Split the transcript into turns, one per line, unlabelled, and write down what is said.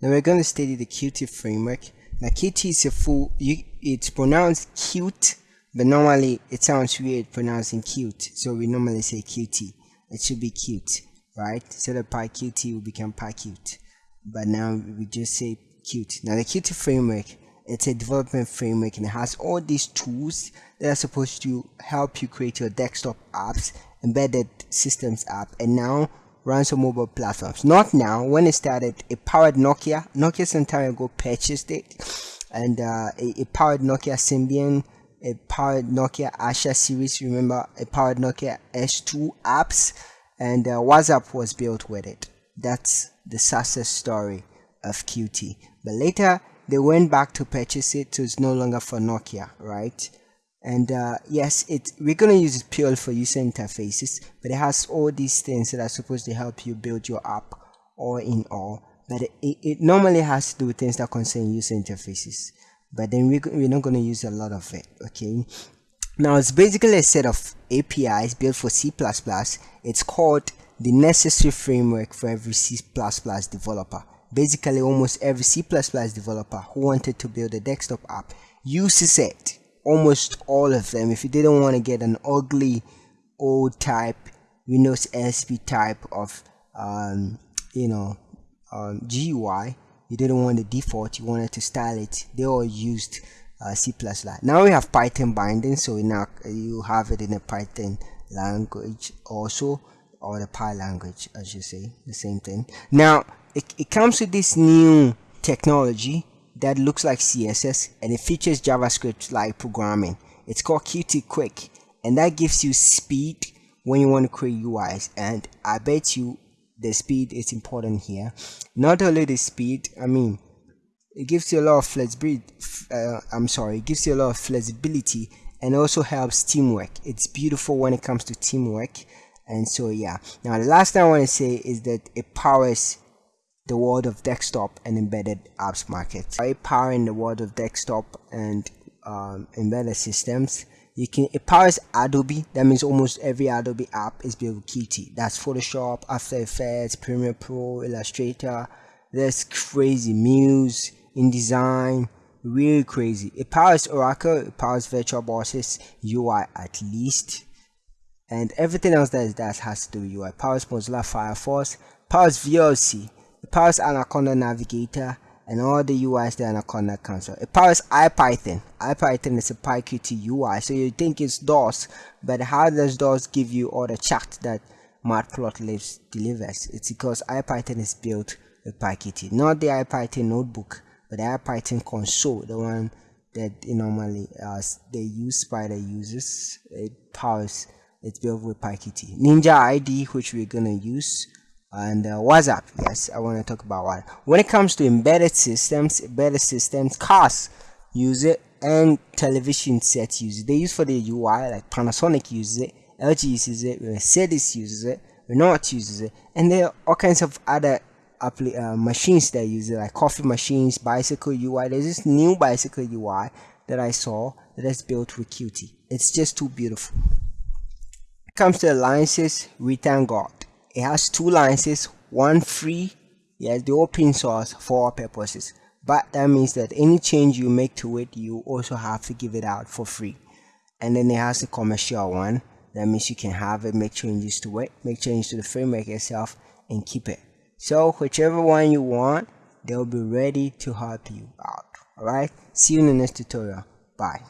Now we're going to study the Qt framework. Now Qt is a full, you, it's pronounced cute, but normally it sounds weird pronouncing cute. So we normally say Qt. It should be cute, right? So the PyQt will become PyQt. But now we just say cute. Now the Qt framework, it's a development framework and it has all these tools that are supposed to help you create your desktop apps, embedded systems app, and now runs on mobile platforms. Not now. When it started, it powered Nokia. Nokia some time ago purchased it, and uh, it, it, powered Nokia Symbian. It powered Nokia Asha series. Remember, it powered Nokia S2 apps, and uh, WhatsApp was built with it. That's the success story of Qt. But later, they went back to purchase it, so it's no longer for Nokia, right? And uh, yes it we're gonna use it purely for user interfaces but it has all these things that are supposed to help you build your app all in all. But it, it normally has to do with things that concern user interfaces. But then we, we're not going to use a lot of it okay? Now it's basically a set of APIs built for C++ it's called the necessary framework for every C++ developer. Basically almost every C++ developer who wanted to build a desktop app uses it almost all of them. If you didn't want to get an ugly old type Windows XP type of um, you know um, GUI you didn't want the default you wanted to style it. They all used uh, C++ now we have Python binding so now you have it in a Python language also or the Py language as you say the same thing. Now it, it comes with this new technology that looks like CSS and it features JavaScript like programming. It's called Qt Quick and that gives you speed when you want to create UIs and I bet you the speed is important here. Not only the speed, I mean, it gives you a lot of flexibility. Uh, I'm sorry, it gives you a lot of flexibility and also helps teamwork. It's beautiful when it comes to teamwork. And so, yeah. Now, the last thing I want to say is that it powers the world of desktop and embedded apps market. By powering the world of desktop and um, embedded systems, you can it powers Adobe. That means almost every Adobe app is built with Qt. That's Photoshop, After Effects, Premiere Pro, Illustrator. That's crazy. Muse, InDesign, really crazy. It powers Oracle. It powers VirtualBox's UI at least, and everything else that is that has to do with UI. Powers Mozilla Firefox. Powers VLC it powers Anaconda Navigator and all the UIs that Anaconda comes with. It powers IPython. IPython is a PyQt UI, so you think it's DOS, but how does DOS give you all the chat that Matplotlib delivers? It's because IPython is built with PyQt, not the IPython notebook, but the IPython console, the one that normally uh, they use the users. It powers. It's built with PyQt. Ninja ID, which we're gonna use and uh, WhatsApp. Yes, I want to talk about what. When it comes to embedded systems, embedded systems, cars use it and television sets use it. They use for the UI, like Panasonic uses it, LG uses it, Mercedes uses it, Renault uses it, and there are all kinds of other uh, machines that use it, like coffee machines, bicycle UI. There's this new bicycle UI that I saw that is built with Qt. It's just too beautiful. When it comes to alliances, God it has two licenses one free yes the open source for all purposes. But that means that any change you make to it you also have to give it out for free. And then it has the commercial one. That means you can have it make changes to it make changes to the framework itself and keep it. So whichever one you want they'll be ready to help you out. All right see you in the next tutorial. Bye